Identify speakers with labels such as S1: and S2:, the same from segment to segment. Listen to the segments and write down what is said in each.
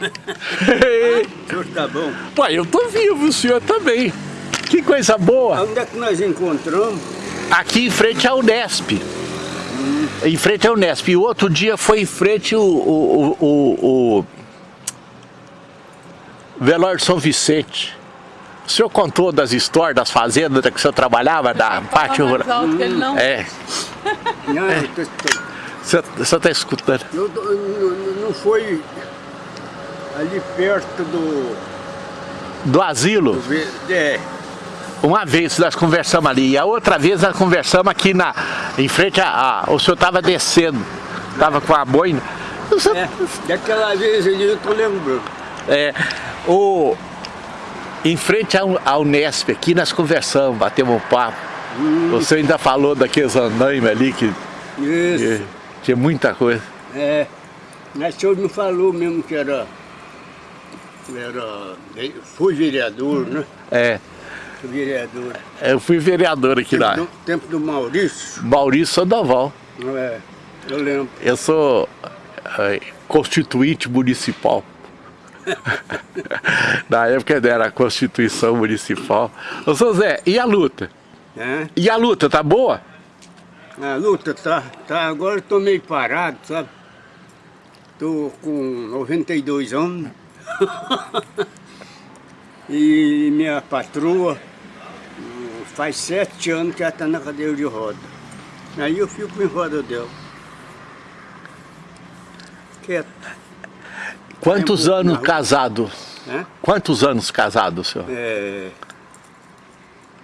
S1: o senhor tá bom?
S2: Pai, eu tô vivo, o senhor também. Que coisa boa.
S1: Onde é que nós encontramos?
S2: Aqui em frente ao Unesp. Hum. Em frente ao Unesp. E outro dia foi em frente o, o, o, o Velório São Vicente. O senhor contou das histórias das fazendas que o senhor trabalhava, da parte rural?
S3: Hum.
S2: É.
S1: Não,
S2: é. Você está escutando?
S1: Eu, não, não foi ali perto do...
S2: Do asilo?
S1: Do, é.
S2: Uma vez nós conversamos ali, e a outra vez nós conversamos aqui na, em frente a... a o senhor estava descendo, estava com a boina.
S1: Senhor... É, daquela vez eu estou lembrando.
S2: É, o, em frente ao, ao Nesp, aqui nós conversamos, batemos um papo. Hum. Você ainda falou daqueles andaimes ali que...
S1: Isso.
S2: Que, tinha muita coisa.
S1: É, mas o senhor me falou mesmo que era... Era... Fui vereador, né?
S2: É.
S1: Fui vereador.
S2: Eu fui vereador aqui
S1: tempo
S2: lá.
S1: Do, tempo do Maurício.
S2: Maurício Sandoval.
S1: É, eu lembro.
S2: Eu sou é, constituinte municipal. Na época era a Constituição Municipal. Ô, seu Zé, e a luta?
S1: É?
S2: E a luta, tá boa?
S1: A luta tá, tá agora eu tô meio parado, sabe? Tô com 92 anos. e minha patroa faz sete anos que ela tá na cadeira de roda. Aí eu fico em roda dela. Quieto.
S2: Quantos anos casado?
S1: É?
S2: Quantos anos casado, senhor?
S1: É...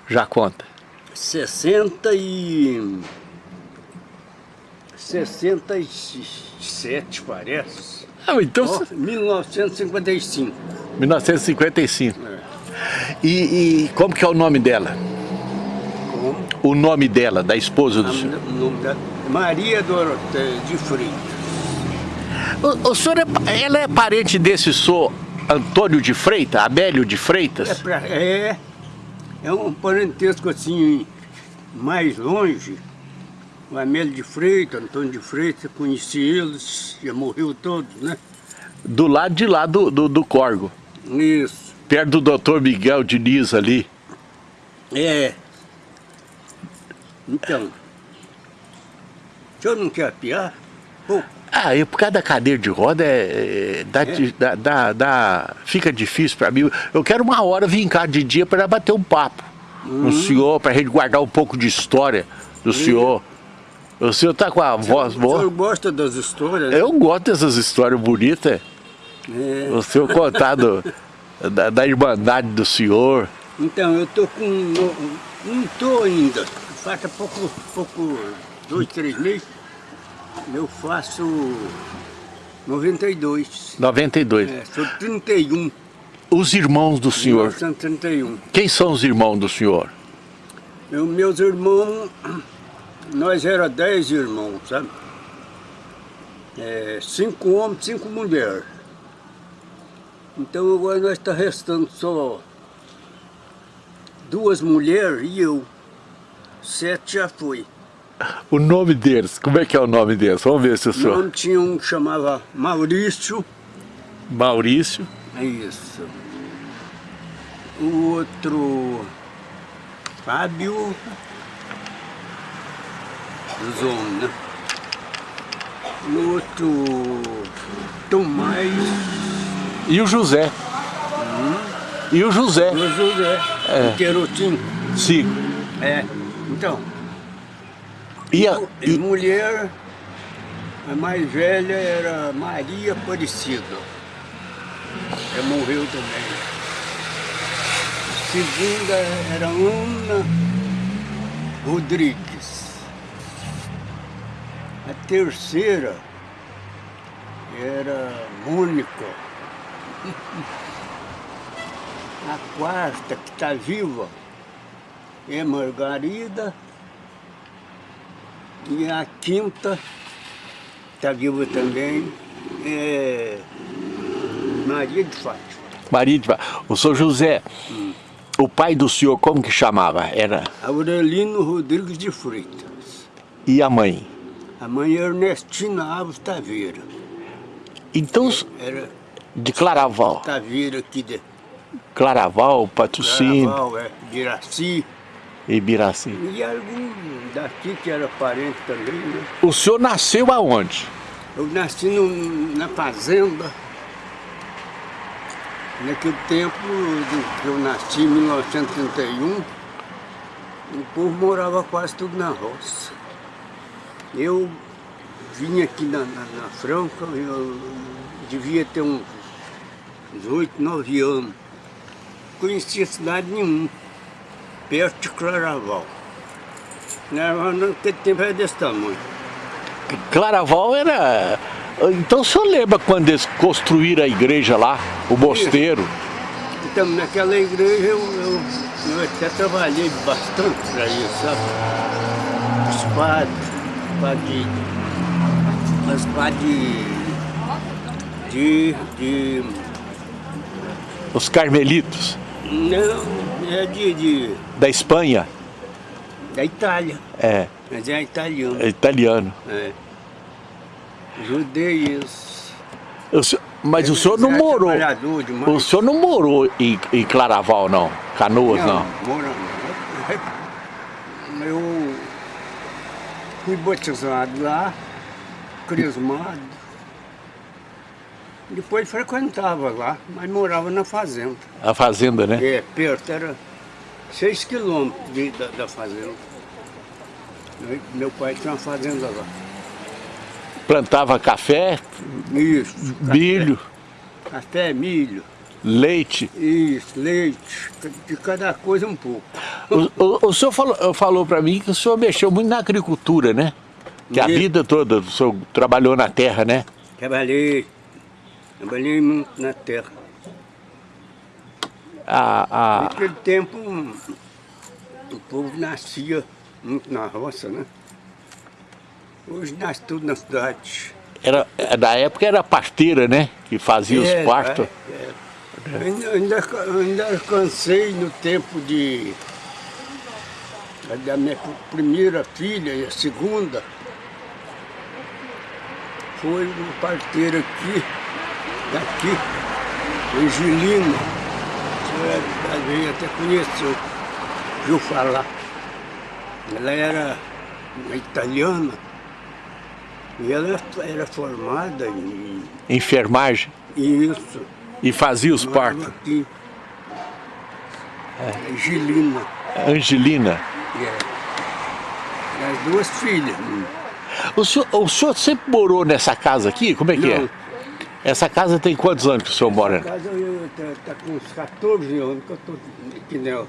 S2: Já conta.
S1: 60 e... 67, parece.
S2: Ah, então...
S1: Oh, 1955.
S2: 1955.
S1: É.
S2: E, e, como que é o nome dela?
S1: Como?
S2: O nome dela, da esposa do
S1: A,
S2: senhor?
S1: O nome dela? Maria Doroteia de Freitas.
S2: O, o senhor é, ela é parente desse senhor Antônio de Freitas, Abélio de Freitas?
S1: É, pra, é, é um parentesco assim, mais longe. O Amélio de Freitas, Antônio de Freitas, conheci eles, já morreu todos, né?
S2: Do lado de lá do, do, do Corgo.
S1: Isso.
S2: Perto do doutor Miguel Diniz ali.
S1: É. Então, o senhor não quer piar? Pô.
S2: Ah, eu, por causa da cadeira de roda, é, é, dá,
S1: É?
S2: dá, dá, dá- fica difícil para mim. Eu quero uma hora vir cá de dia para bater um papo com o senhor, para a gente guardar um pouco de história do senhor. O senhor tá com a voz
S1: O senhor
S2: boa?
S1: gosta das histórias?
S2: Eu gosto dessas histórias bonitas.
S1: É.
S2: O senhor contar do- da, da irmandade do senhor.
S1: Então, eu tô com... Não, não tô ainda. Falta pouco, pouco, dois, três meses. Eu faço 92.
S2: 92.
S1: É, sou 31.
S2: Os irmãos do senhor.
S1: 1931.
S2: Quem são os irmãos do senhor?
S1: Eu, meus irmãos, nós era dez irmãos, sabe? É, cinco homens, cinco mulheres. Então agora nós está restando só duas mulheres e eu. Sete já foi.
S2: O nome deles, como é que é o nome deles? Vamos ver se o
S1: O
S2: senhor...
S1: nome tinha um que chamava Maurício.
S2: Maurício.
S1: É isso. O outro, Fábio dos homens, né? O outro, Tomás
S2: E o José. E o José.
S1: o José,
S2: É.
S1: o Querotinho.
S2: Sim.
S1: É, então,
S2: E, a,
S1: e
S2: e-
S1: mulher, a mais velha era Maria Aparecida. Ela morreu também. A segunda era Ana Rodrigues. A terceira era Mônica. A quarta, que está viva, é Margarida. E a quinta, está viva também, é Maria de Fátima.
S2: Maria de... O senhor José, o pai do senhor, como que chamava? Era...
S1: Aurelino Rodrigues de Freitas.
S2: E a mãe?
S1: A mãe é Ernestina Alves Taveira.
S2: Então,
S1: Era
S2: De Claraval.
S1: Taveira aqui de
S2: Claraval, Patrocínio,
S1: Claraval, é, Biraci.
S2: Ibiraci.
S1: E algum daqui que era parente também, né?
S2: O senhor nasceu aonde?
S1: Eu nasci no- na fazenda. Naquele tempo que eu nasci, em 1931, o povo morava quase tudo na roça. Eu vim aqui na, na, na Franca, eu devia ter uns, uns 8, 9 anos. Conhecia cidade nenhuma, perto de Claraval. Claraval naquele tempo era desse tamanho.
S2: Claraval era... Então o senhor lembra quando eles construíram a igreja lá, o mosteiro?
S1: Então, naquela igreja eu, eu, eu até trabalhei bastante para isso, sabe? Os padres, padre, os padres de, de,
S2: Os carmelitos
S1: não, é de, de,
S2: da Espanha.
S1: da Itália,
S2: É,
S1: mas é italiano,
S2: é italiano.
S1: é.
S2: Senhor- mas o senhor não
S1: Era
S2: morou. O senhor não morou em, em Claraval, não? Canoas, não?
S1: Mora, eu fui batizado lá, crismado. Depois frequentava lá, mas morava na fazenda.
S2: A fazenda, né?
S1: É, perto, era seis quilômetros de- da, da fazenda. Meu- Meu pai tinha uma fazenda lá.
S2: Plantava café,
S1: Isso.
S2: milho,
S1: Café, milho,
S2: leite.
S1: isso, leite, de cada coisa um pouco.
S2: O, o- o senhor falou, falou para mim que o senhor mexeu muito na agricultura, né? Que a vida toda o senhor trabalhou na terra, né?
S1: Trabalhei, trabalhei muito na terra.
S2: A, a,
S1: Naquele tempo, o povo nascia muito na roça, né? Hoje nasce tudo na cidade.
S2: era, na época era parteira, né? Que fazia os
S1: É,
S2: partos.
S1: é, é. Ainda, ainda, ainda alcancei no tempo de... Da minha primeira filha e a segunda. Foi uma parteira aqui, daqui, Angelina. Você talvez até conheceu, viu falar. Ela era uma italiana e ela era formada em
S2: Enfermagem.
S1: isso.
S2: E fazia os partos.
S1: Aqui. É. Angelina.
S2: Angelina.
S1: É. As duas filhas.
S2: O senhor, o senhor sempre morou nessa casa aqui? Como é que
S1: Não.
S2: é? Essa casa tem quantos anos que o senhor mora?
S1: A casa eu tá, tá com uns 14 anos que eu tô aqui nela.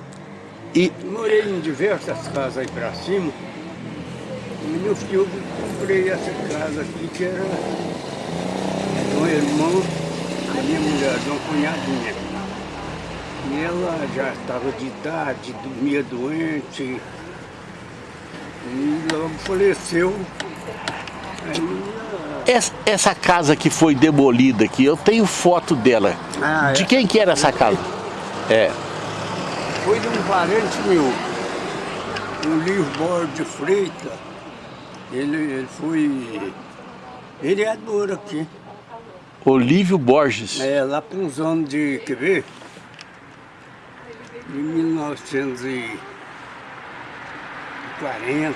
S2: E
S1: Morei em diversas casas aí pra cima. E meu filho comprei essa casa aqui que era um irmão da minha mulher, de uma cunhadinha. E ela já estava de idade, dormia doente. E logo faleceu. Aí,
S2: essa, essa casa que foi demolida aqui, eu tenho foto dela.
S1: Ah,
S2: De
S1: é?
S2: quem que era essa casa? É.
S1: Foi de um parente meu, o Livro Borges de Freitas. Ele, ele foi vereador aqui.
S2: Olívio Borges.
S1: É, lá para uns anos de, quer ver? De 1940,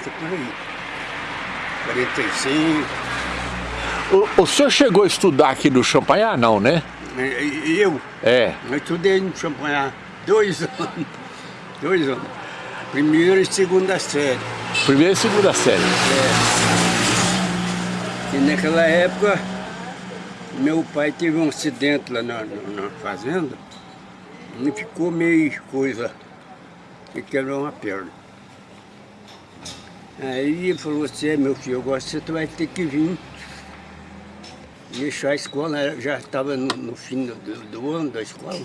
S1: por aí. 45.
S2: O, o senhor chegou a estudar aqui no Champanhar? Não, né?
S1: Eu,
S2: É.
S1: eu estudei no Champanhar dois anos. Dois anos. Primeira e segunda série.
S2: Primeira e segunda série.
S1: E naquela época, meu pai teve um acidente lá na, na- na fazenda e ficou meio coisa, e quebrou uma perna. Aí ele falou assim, "É, meu filho, agora você vai ter que vir deixar a escola, já estava no, no fim do, do ano da escola,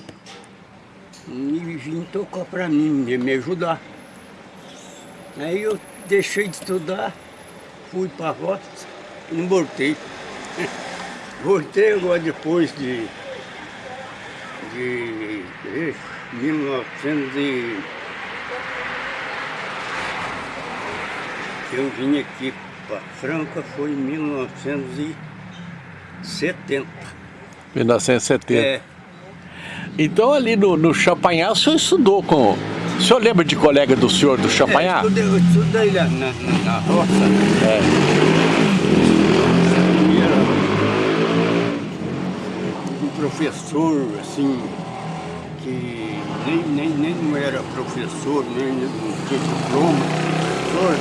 S1: e vim tocar para mim, me, me ajudar. Aí eu deixei de estudar, fui para a roça e não voltei. Voltei agora depois de, de eh, 1900 e... Eu vim aqui para Franca foi em 1970.
S2: 1970.
S1: É.
S2: Então ali no, no Champagnat o senhor estudou com... O senhor lembra de colega do senhor do
S1: É,
S2: Champagnat?
S1: eu estudei, eu estudei lá na, na, na roça.
S2: É.
S1: E era um professor, assim, que nem, nem, nem não era professor, nem não tinha diploma, professor.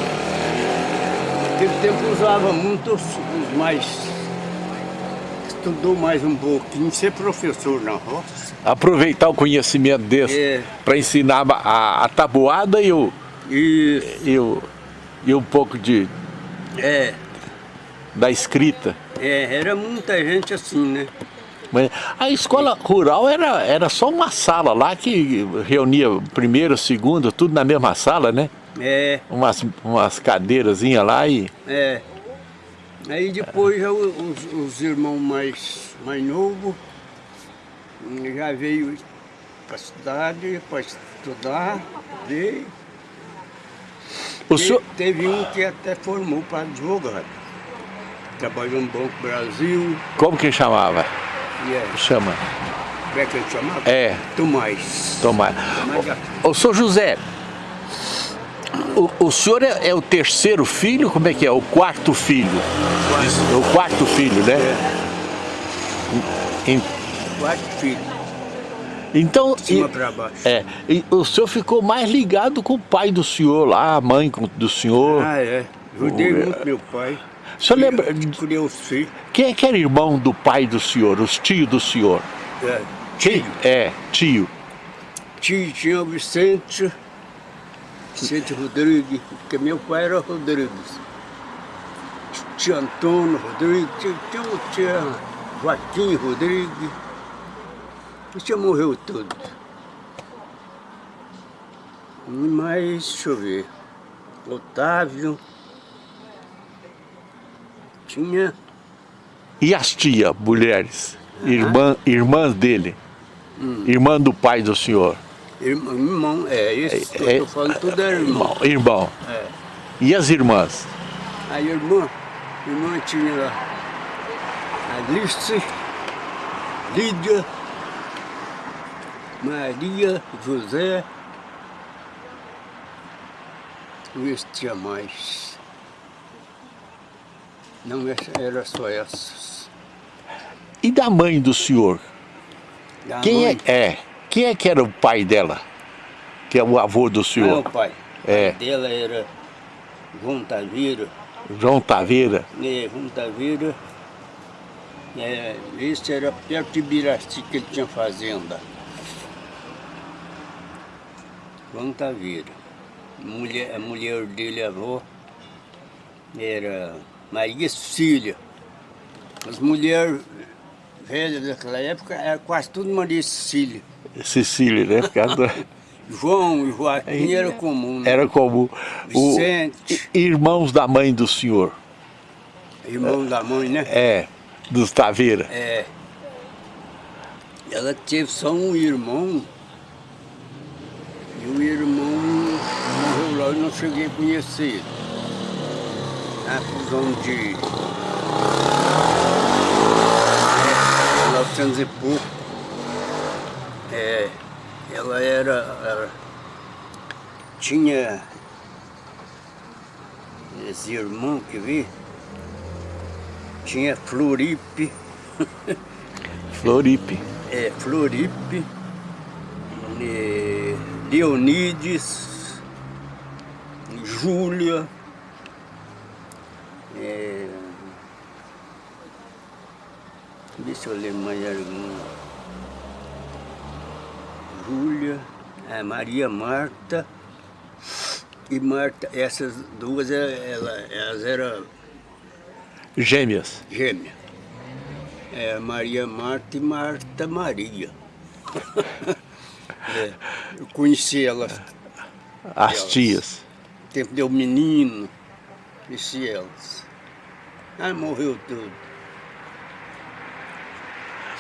S1: Naquele tempo usava muito os, os mais... Estudou mais um pouquinho, ser professor na roça.
S2: Aproveitar o conhecimento desse
S1: É.
S2: para ensinar a, a tabuada e o,
S1: E,
S2: e o e um pouco de
S1: é,
S2: da escrita.
S1: é, era muita gente assim, né?
S2: A escola rural era, era só uma sala lá que reunia primeiro, segundo, tudo na mesma sala, né?
S1: É,
S2: Umas, umas cadeirazinhas lá e...
S1: é. Aí depois já os, os irmãos mais, mais novos hum, já veio para a cidade para estudar, veio.
S2: O senhor,
S1: Teve um que até formou para advogado. Trabalhou no Banco Brasil,
S2: como que chamava?
S1: É,
S2: Chama.
S1: como é que ele chamava?
S2: É,
S1: Tomás. Tomás
S2: Ô, senhor José, o, o senhor é, é o terceiro filho? Como é que é? O quarto filho? O quarto filho, né? Em-
S1: Quatro filhos,
S2: Então, e- é, e o senhor ficou mais ligado com o pai do senhor lá, a mãe do senhor.
S1: Ah, é. Ajudei
S2: é.
S1: muito meu pai.
S2: Senhor lembra,
S1: Criei os filhos.
S2: quem é que era irmão do pai do senhor, os tios do senhor?
S1: É, tio.
S2: É, tio.
S1: Tio tinha o Vicente, Vicente Rodrigues, porque meu pai era Rodrigues. Tinha Antônio Rodrigues, tinha, tinha, tinha Joaquim Rodrigues. Isso já morreu tudo. E mais, deixa eu ver, Otávio. Tinha
S2: E as tias, mulheres, irmã, irmãs dele, irmã do pai do senhor.
S1: irmão, irmão é, isso que
S2: É-
S1: eu tô falando, tudo era irmão.
S2: Irmão. irmão.
S1: É.
S2: E as irmãs?
S1: A irmã, a irmã tinha lá a Alice, Lídia, Maria, José. Não existia mais. Não, essa- era só essas.
S2: E da mãe do senhor?
S1: Da
S2: Quem
S1: mãe,
S2: é, é? Quem é que era o pai dela? Que é o avô do
S1: Meu
S2: senhor?
S1: pai.
S2: É.
S1: O pai dela era João Taveira.
S2: João Taveira.
S1: É, João Taveira. É, esse era perto de Biraci que ele tinha fazenda. João Taveira. Mulher, a mulher dele, a avó, era Maria Cecília. As mulheres velhas daquela época era quase tudo Maria Cecília.
S2: Cecília, né? Por causa
S1: João e Joaquim era comum. né?
S2: Era como o,
S1: Vicente.
S2: irmãos da mãe do senhor.
S1: Irmão da mãe, né?
S2: É, dos Taveira.
S1: É. Ela teve só um irmão. E o irmão morreu lá e não cheguei a conhecer. Na fusão de. É, 1900 e pouco. É, ela era. era- tinha. Esse irmão que vi. Tinha Floripe.
S2: Floripe.
S1: É, Floripe, é, Leonides, Júlia, é, deixa eu ler mais alguma. Júlia, a Maria Marta e Marta, essas duas ela- ela- elas eram
S2: Gêmeas.
S1: gêmeas. É, Maria Marta e Marta Maria. É, eu conheci elas
S2: As
S1: Elas.
S2: tias.
S1: tempo deu menino, conheci elas. Ah, morreu tudo.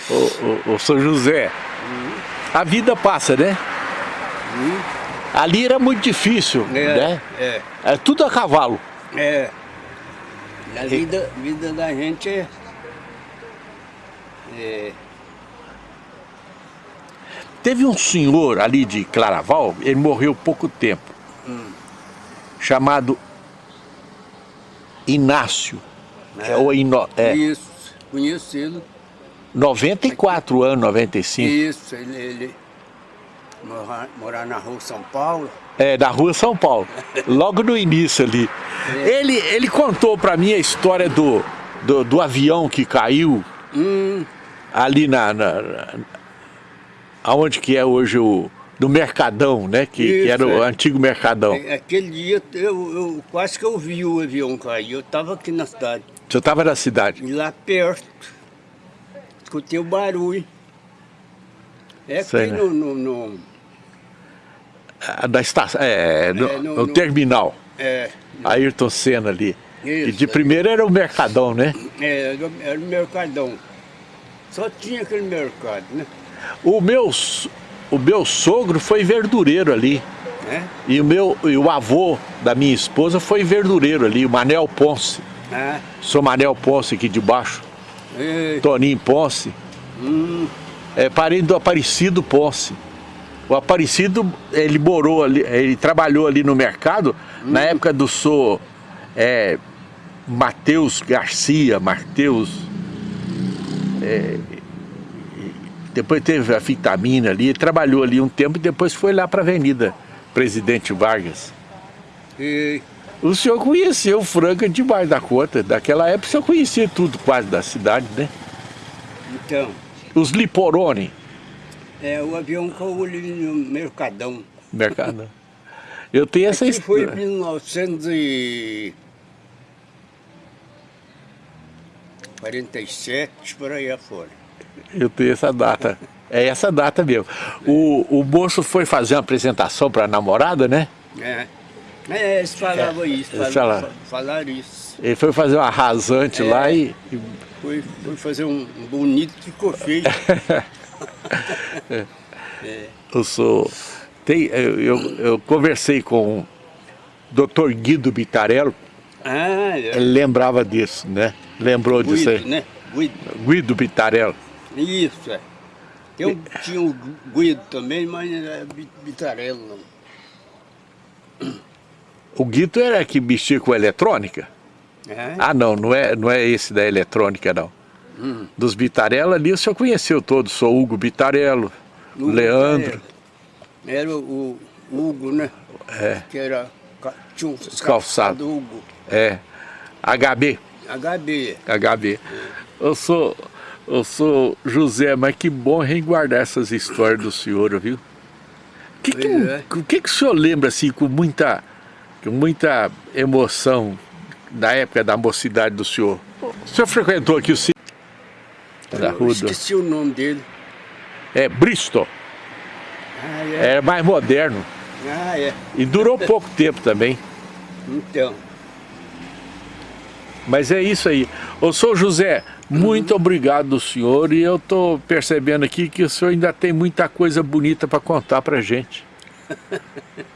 S2: O, o, o São José. A vida passa, né?
S1: Hum?
S2: Ali era muito difícil,
S1: É,
S2: né?
S1: é,
S2: É tudo a cavalo.
S1: é. A vida, vida da gente é, é
S2: teve um senhor ali de Claraval, ele morreu pouco tempo,
S1: Hum.
S2: chamado Inácio.
S1: É.
S2: Ou Ino, é,
S1: Isso, conheço ele.
S2: 94 anos, 95.
S1: Isso, ele, ele morar, morar na rua São Paulo.
S2: É, da rua São Paulo, logo no início ali. Ele, ele contou pra mim a história do, do, do avião que caiu
S1: Hum,
S2: ali na, na, na- aonde que é hoje o do Mercadão, né? Que, que
S1: Isso,
S2: era o
S1: é.
S2: antigo Mercadão.
S1: é- aquele dia eu, eu quase que eu vi o avião cair. Eu estava aqui na cidade,
S2: Você estava na cidade.
S1: lá perto. Escutei o barulho. É aqui
S2: Sei, né?
S1: no, no, no-
S2: ah, Da estação, é, no,
S1: É, no-
S2: no
S1: no-
S2: terminal.
S1: é,
S2: Ayrton Senna ali. e
S1: Isso,
S2: de
S1: é.
S2: primeiro era o Mercadão, né?
S1: é, era, era o Mercadão. Só tinha aquele mercado, né?
S2: O meu, s- o meu sogro foi verdureiro ali.
S1: né?
S2: E o, meu, e o avô da minha esposa foi verdureiro ali, o Manel Ponce.
S1: Ah,
S2: Sou Manel Ponce aqui de baixo,
S1: é,
S2: Toninho Ponce.
S1: hum,
S2: É parente do Aparecido Ponce. O Aparecido, ele morou ali, ele trabalhou ali no mercado na época do sou é, Matheus Garcia, Mateus. é, depois teve a vitamina ali, trabalhou ali um tempo e depois foi lá para a Avenida Presidente Vargas.
S1: é,
S2: O senhor conheceu Franca demais da conta. Daquela época o senhor conhecia tudo quase da cidade, né?
S1: então,
S2: Os Liporoni,
S1: é, o avião caiu ali no Mercadão.
S2: mercado. Eu tenho essa
S1: Aqui foi em
S2: história.
S1: 1947, por aí afora.
S2: Eu tenho essa data. É essa data mesmo. O, o moço foi fazer uma apresentação para a namorada, né?
S1: É, é eles falavam
S2: É,
S1: isso,
S2: eles
S1: falavam, falaram isso.
S2: Ele foi fazer uma rasante
S1: É.
S2: lá e, e
S1: Foi, foi fazer um, bonito que ficou feio.
S2: eu sou. Tem, eu, eu, eu conversei com o Dr. Guido Bitarello,
S1: Ah, é.
S2: ele lembrava disso, né? Lembrou disso
S1: Guido,
S2: aí.
S1: né? Guido.
S2: Guido Bitarello.
S1: Isso, é. Tem um, tinha o Guido também, mas não era Bi- Bitarello, não.
S2: O Guido era que mexia com eletrônica?
S1: É?
S2: Ah, não, não é, não é esse da eletrônica, não.
S1: Hum.
S2: Dos Bitarello ali o senhor conheceu todos. Sou Hugo Bitarello,
S1: Hugo
S2: Leandro,
S1: Bitarello. Era o, Hugo, né?
S2: É.
S1: Que era. Tinha um
S2: calçados.
S1: do Hugo.
S2: é, HB,
S1: HB.
S2: HB. Eu sou, eu sou José, mas que bom resguardar essas histórias do senhor, viu? O que, que,
S1: é.
S2: o que, que o senhor lembra assim com muita, muita emoção da época da mocidade do senhor? O senhor frequentou aqui o sítio da do...
S1: esqueci o nome dele.
S2: É, Bristol.
S1: Ah, é.
S2: Mais moderno.
S1: Ah, é.
S2: E durou pouco tempo também.
S1: Então.
S2: Mas é isso aí. Ô, sou José, muito obrigado do senhor e eu tô percebendo aqui que o senhor ainda tem muita coisa bonita para contar pra gente.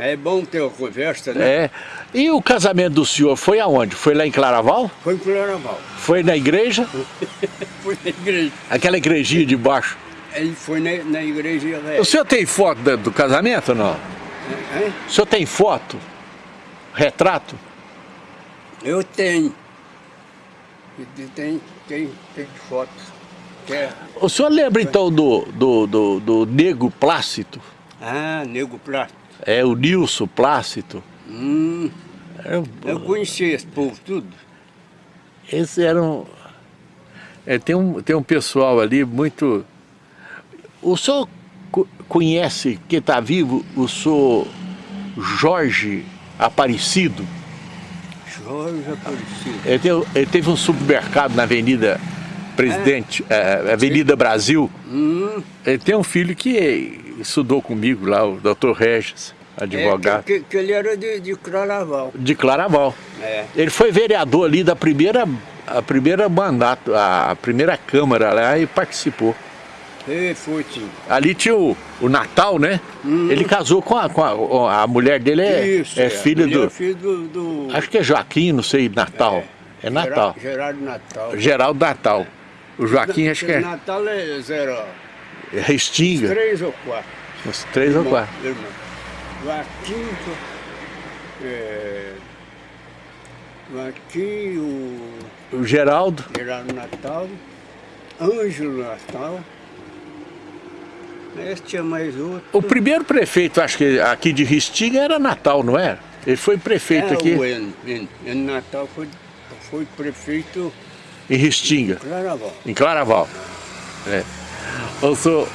S1: É bom ter uma conversa, né?
S2: É. E o casamento do senhor foi aonde? Foi lá em Claraval?
S1: Foi pro Claraval.
S2: Foi na igreja?
S1: Foi na igreja.
S2: Aquela igrejinha de baixo.
S1: Ele foi na, na igreja velha.
S2: O senhor tem foto da- do casamento ou não?
S1: Hein?
S2: O senhor tem foto? Retrato?
S1: Eu tenho. Tem, tem, tem foto. Que é-
S2: O senhor lembra então do, do, do, do Nego Plácido?
S1: Ah, Nego Plástico.
S2: É o Nilson Plácido?
S1: Hum,
S2: É o-
S1: eu conheci esse povo tudo.
S2: Esses eram. É, tem, um, tem um pessoal ali muito. O senhor co- conhece, que está vivo, o senhor Jorge Aparecido?
S1: Jorge Aparecido.
S2: Ele, tem- ele teve um supermercado na Avenida Presidente, eh, Avenida Brasil.
S1: Hum,
S2: Ele tem um filho que estudou comigo lá, o Dr. Regis, advogado,
S1: É, que, que ele era de, de Claraval.
S2: de Claraval.
S1: É.
S2: Ele foi vereador ali da primeira, a primeira mandato, a primeira Câmara lá e participou.
S1: E foi, sim.
S2: Ali tinha o, o Natal, né? Ele casou com a, com a, a mulher dele é,
S1: Isso,
S2: é filha
S1: Ele
S2: do.
S1: é filho do... do
S2: Acho que é Joaquim, não sei, Natal. É, Natal.
S1: Gerardo, Gerardo Natal.
S2: Geraldo Natal. O Joaquim acho que é.
S1: Natal é zero.
S2: Restinga.
S1: Três ou quatro.
S2: Uns três ou
S1: irmãos,
S2: quatro.
S1: irmãos. Joaquim, é, Joaquim, o
S2: O Geraldo.
S1: Gerardo Natal, Ângelo Natal. Esse tinha mais outro.
S2: O primeiro prefeito, acho que aqui de Restinga era Natal, não era? Ele foi prefeito
S1: é,
S2: aqui
S1: O N, N, N Natal foi, foi prefeito
S2: em Restinga,
S1: de Claraval.
S2: em Claraval. É. Eu sou...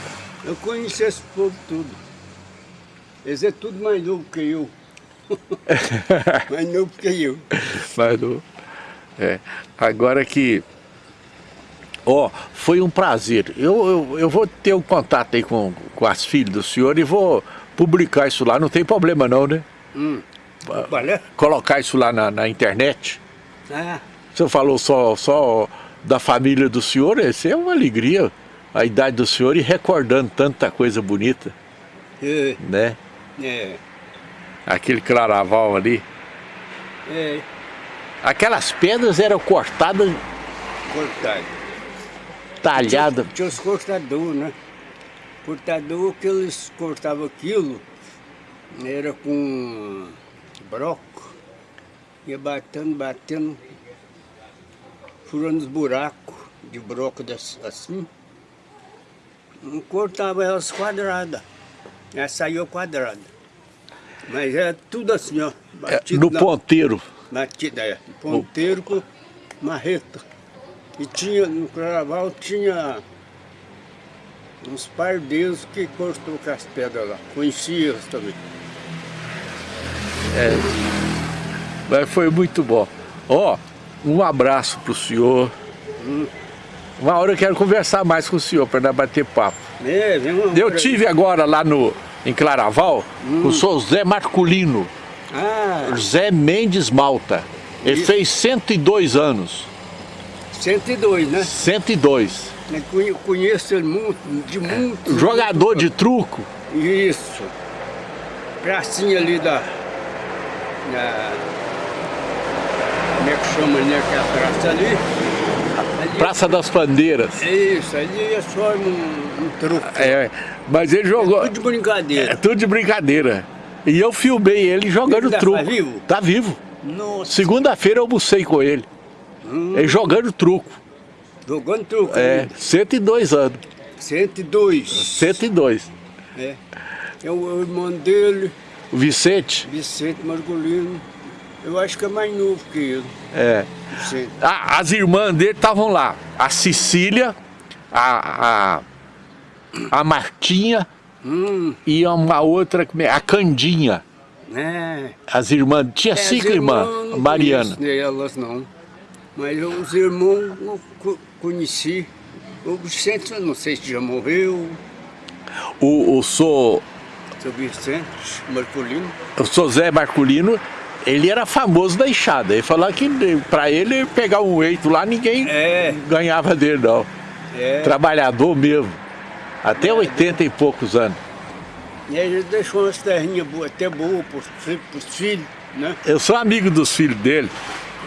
S1: Eu conheci esse povo tudo. Eles é tudo mais novo que eu. mais novo que eu.
S2: Mas não- é. Agora que... Ó, foi um prazer. Eu, eu, eu vou ter um contato aí com, com as filhas do senhor e vou publicar isso lá. Não tem problema não, né?
S1: Hum. Olha.
S2: Colocar isso lá na, na internet.
S1: Ah,
S2: O senhor falou só, só da família do senhor, isso é uma alegria. A idade do senhor e recordando tanta coisa bonita,
S1: é,
S2: né?
S1: é,
S2: Aquele claraval ali.
S1: é,
S2: Aquelas pedras eram cortadas,
S1: cortado.
S2: talhadas.
S1: Tinha os cortadores, né? Cortador que eles cortavam aquilo, era com broco, ia batendo, batendo, furando os buracos de broco assim. Não cortava elas quadradas, ela saiu quadrada. Mas era tudo assim, ó,
S2: É,
S1: batido
S2: no
S1: na-
S2: ponteiro.
S1: Batida, é. Ponteiro com marreta. E tinha, no carnaval tinha uns pardeiros que cortou com as pedras lá. Conhecia também.
S2: Mas foi muito bom. Ó, um abraço pro senhor. Uma hora eu quero conversar mais com o senhor para bater papo.
S1: É,
S2: Eu tive agora lá no, em Claraval com o senhor Zé Marculino.
S1: Ah,
S2: Zé Mendes Malta. Ele
S1: Isso.
S2: fez 102 anos.
S1: 102, né?
S2: 102.
S1: Eu conhe- conheço ele muito, de muito.
S2: Jogador de truco.
S1: Isso. Pracinha ali da. da como é que chama ali aquela praça ali?
S2: Praça das Pandeiras.
S1: Isso, ali é só um, um truque.
S2: É, mas ele jogou.
S1: Tudo de brincadeira.
S2: É tudo de brincadeira. E eu filmei ele jogando
S1: Ele tá
S2: truco.
S1: vivo?
S2: Tá vivo. Segunda-feira eu almocei com ele. Ele jogando truco.
S1: jogando truque.
S2: É, 102 anos.
S1: 102.
S2: 102.
S1: É. É o irmão dele,
S2: O Vicente.
S1: Vicente Margolino. Eu acho que é mais novo que ele.
S2: É. A- as irmãs dele estavam lá. A Cecília, a, a, a Martinha
S1: Hum,
S2: e uma outra, a Candinha.
S1: é.
S2: As irmãs, tinha
S1: É,
S2: cinco irmãs,
S1: não
S2: Mariana.
S1: conheço Elas não. Mas os irmãos eu co- conheci. O Vicente, eu não sei se já morreu.
S2: O, o Sou,
S1: Seu Vicente Marcolino.
S2: o Sou Zé Marculino, ele era famoso da enxada. Ele falou que para ele pegar um eito lá, ninguém
S1: É.
S2: ganhava dele não.
S1: É.
S2: Trabalhador mesmo. Até 80 e poucos anos.
S1: E aí ele deixou umas terrinhas boas, até boas para os filhos, né?
S2: Eu sou amigo dos filhos dele.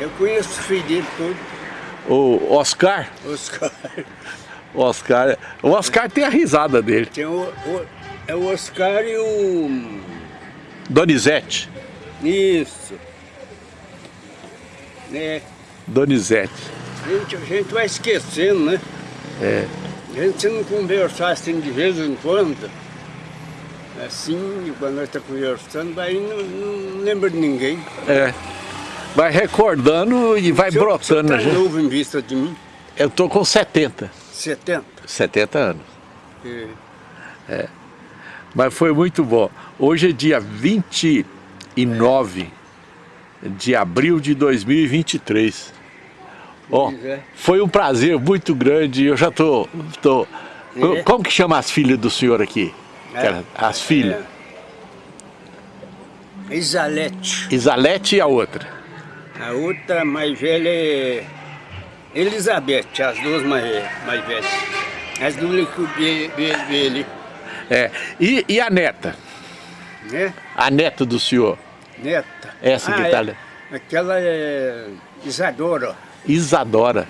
S1: Eu conheço os filhos dele todos,
S2: O Oscar,
S1: os caras.
S2: o Oscar, o Oscar tem a risada dele.
S1: Tem o, o- é o Oscar e o...
S2: Donizete,
S1: Isso. É,
S2: Donizete.
S1: a gente, a gente vai esquecendo, né?
S2: É.
S1: A gente se não conversar assim de vez em quando, assim, quando nós estamos conversando, aí não, não lembra de ninguém.
S2: É. Vai recordando e vai
S1: Você-
S2: brotando.
S1: Você
S2: né,
S1: tá
S2: gente?
S1: novo em vista de mim?
S2: Eu tô com 70.
S1: 70.
S2: 70 anos.
S1: É.
S2: Mas foi muito bom. Hoje é dia 29 de abril de 2023. Ó,
S1: é.
S2: foi um prazer muito grande. Eu já tô. tô
S1: É.
S2: Como que chama as filhas do senhor aqui?
S1: É.
S2: As filhas.
S1: É. Isalete.
S2: Isalete e a outra.
S1: A outra mais velha é Elizabeth, as duas mais, mais velhas. As duas que dele, dele,
S2: É. E, e a neta?
S1: né?
S2: A neta do senhor?
S1: Neta.
S2: Essa que
S1: Ah,
S2: tá
S1: é. Aquela é Isadora.
S2: Isadora.